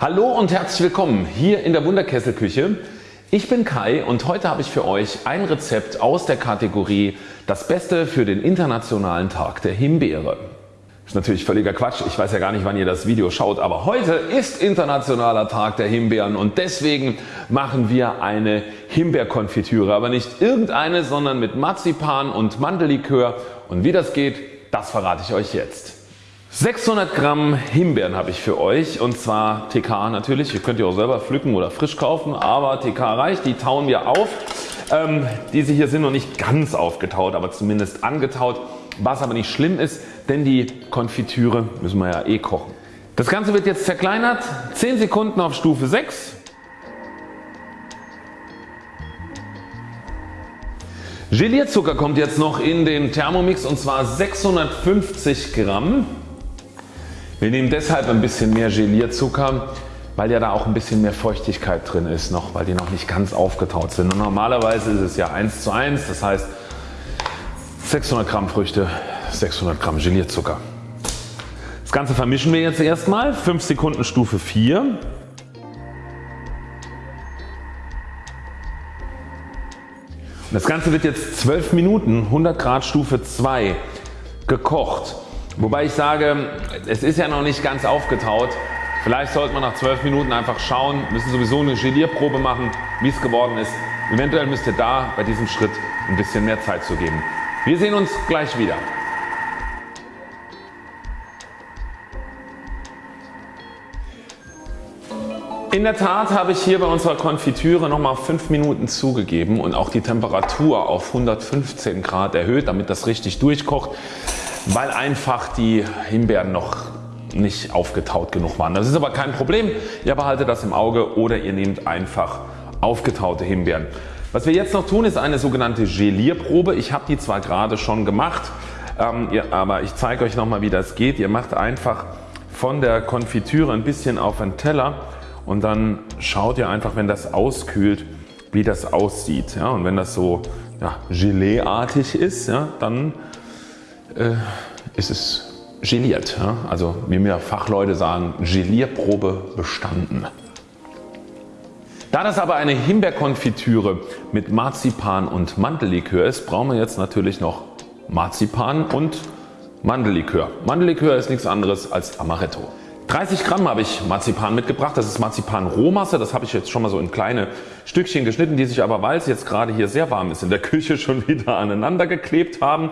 Hallo und herzlich willkommen hier in der Wunderkesselküche. Ich bin Kai und heute habe ich für euch ein Rezept aus der Kategorie Das Beste für den Internationalen Tag der Himbeere. Ist natürlich völliger Quatsch, ich weiß ja gar nicht wann ihr das Video schaut, aber heute ist Internationaler Tag der Himbeeren und deswegen machen wir eine Himbeerkonfitüre, aber nicht irgendeine, sondern mit Marzipan und Mandellikör und wie das geht, das verrate ich euch jetzt. 600 Gramm Himbeeren habe ich für euch und zwar TK natürlich, ihr könnt ihr auch selber pflücken oder frisch kaufen, aber TK reicht, die tauen wir auf. Ähm, diese hier sind noch nicht ganz aufgetaut, aber zumindest angetaut, was aber nicht schlimm ist, denn die Konfitüre müssen wir ja eh kochen. Das Ganze wird jetzt zerkleinert, 10 Sekunden auf Stufe 6. Gelierzucker kommt jetzt noch in den Thermomix und zwar 650 Gramm. Wir nehmen deshalb ein bisschen mehr Gelierzucker, weil ja da auch ein bisschen mehr Feuchtigkeit drin ist noch, weil die noch nicht ganz aufgetaut sind. Und normalerweise ist es ja 1 zu 1, das heißt 600 Gramm Früchte, 600 Gramm Gelierzucker. Das Ganze vermischen wir jetzt erstmal 5 Sekunden Stufe 4. Das Ganze wird jetzt 12 Minuten 100 Grad Stufe 2 gekocht. Wobei ich sage es ist ja noch nicht ganz aufgetaut. Vielleicht sollte man nach 12 Minuten einfach schauen, müssen sowieso eine Gelierprobe machen wie es geworden ist. Eventuell müsst ihr da bei diesem Schritt ein bisschen mehr Zeit zu geben. Wir sehen uns gleich wieder. In der Tat habe ich hier bei unserer Konfitüre nochmal 5 Minuten zugegeben und auch die Temperatur auf 115 Grad erhöht damit das richtig durchkocht, weil einfach die Himbeeren noch nicht aufgetaut genug waren. Das ist aber kein Problem, ihr behaltet das im Auge oder ihr nehmt einfach aufgetaute Himbeeren. Was wir jetzt noch tun ist eine sogenannte Gelierprobe. Ich habe die zwar gerade schon gemacht, ähm, aber ich zeige euch nochmal wie das geht. Ihr macht einfach von der Konfitüre ein bisschen auf einen Teller und dann schaut ihr einfach wenn das auskühlt wie das aussieht. Ja, und wenn das so ja, Geleeartig ist, ja, dann äh, ist es geliert. Ja? Also wie mir Fachleute sagen Gelierprobe bestanden. Da das aber eine Himbeerkonfitüre mit Marzipan und Mandellikör ist, brauchen wir jetzt natürlich noch Marzipan und Mandellikör. Mandellikör ist nichts anderes als Amaretto. 30 Gramm habe ich Marzipan mitgebracht. Das ist Marzipan Rohmasse. Das habe ich jetzt schon mal so in kleine Stückchen geschnitten, die sich aber weil es jetzt gerade hier sehr warm ist in der Küche schon wieder aneinander geklebt haben.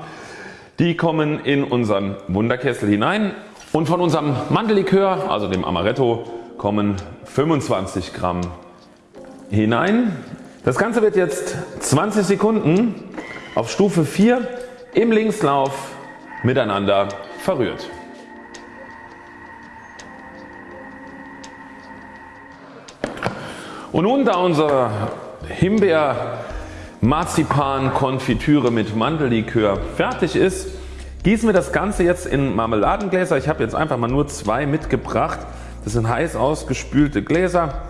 Die kommen in unseren Wunderkessel hinein und von unserem Mandellikör, also dem Amaretto, kommen 25 Gramm hinein. Das Ganze wird jetzt 20 Sekunden auf Stufe 4 im Linkslauf miteinander verrührt. Und nun da unsere Himbeer Marzipan Konfitüre mit Mandellikör fertig ist, gießen wir das Ganze jetzt in Marmeladengläser. Ich habe jetzt einfach mal nur zwei mitgebracht. Das sind heiß ausgespülte Gläser,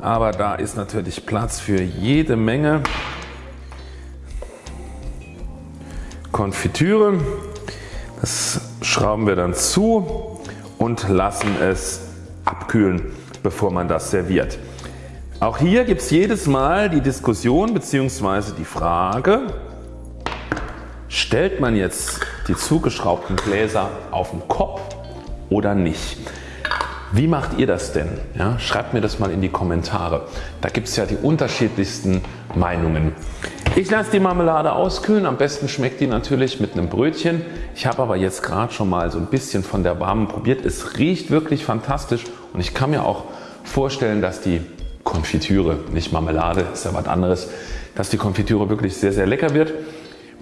aber da ist natürlich Platz für jede Menge Konfitüre. Das schrauben wir dann zu und lassen es abkühlen bevor man das serviert. Auch hier gibt es jedes Mal die Diskussion bzw. die Frage stellt man jetzt die zugeschraubten Gläser auf den Kopf oder nicht. Wie macht ihr das denn? Ja, schreibt mir das mal in die Kommentare. Da gibt es ja die unterschiedlichsten Meinungen. Ich lasse die Marmelade auskühlen. Am besten schmeckt die natürlich mit einem Brötchen. Ich habe aber jetzt gerade schon mal so ein bisschen von der warmen probiert. Es riecht wirklich fantastisch und ich kann mir auch vorstellen, dass die Konfitüre, nicht Marmelade, ist ja was anderes, dass die Konfitüre wirklich sehr sehr lecker wird.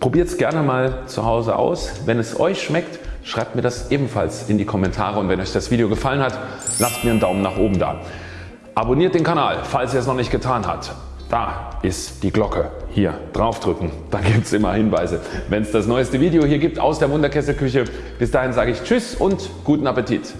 Probiert es gerne mal zu Hause aus. Wenn es euch schmeckt, schreibt mir das ebenfalls in die Kommentare und wenn euch das Video gefallen hat, lasst mir einen Daumen nach oben da. Abonniert den Kanal, falls ihr es noch nicht getan habt. Da ist die Glocke. Hier draufdrücken, da gibt es immer Hinweise, wenn es das neueste Video hier gibt aus der Wunderkesselküche. Bis dahin sage ich Tschüss und guten Appetit.